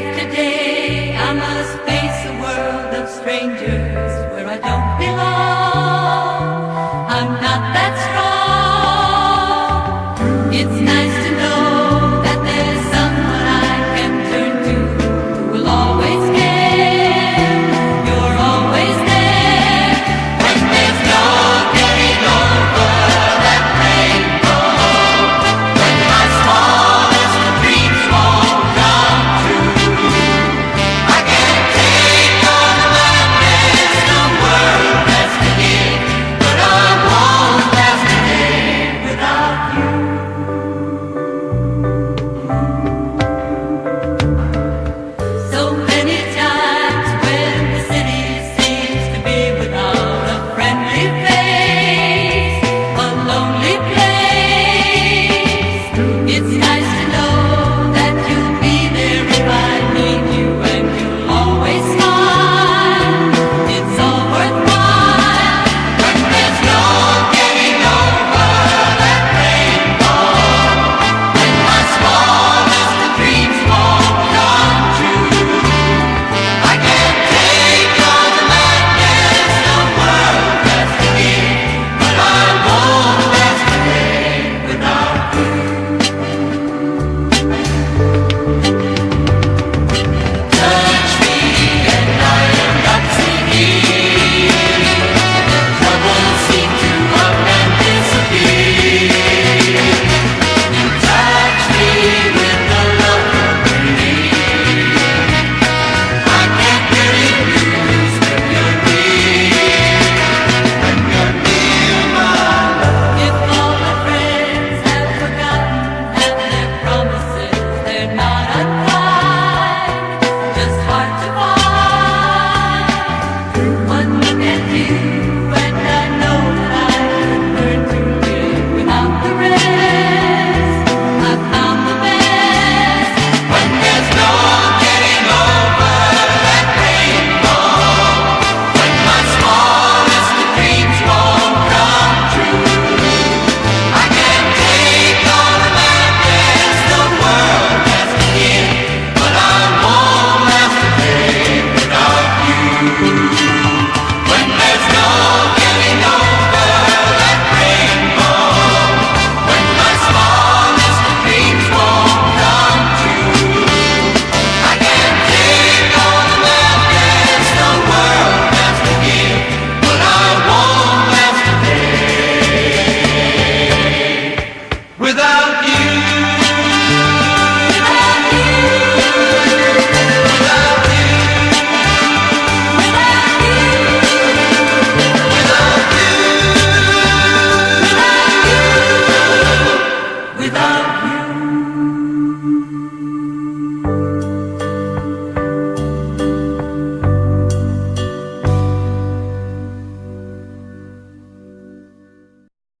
like the day.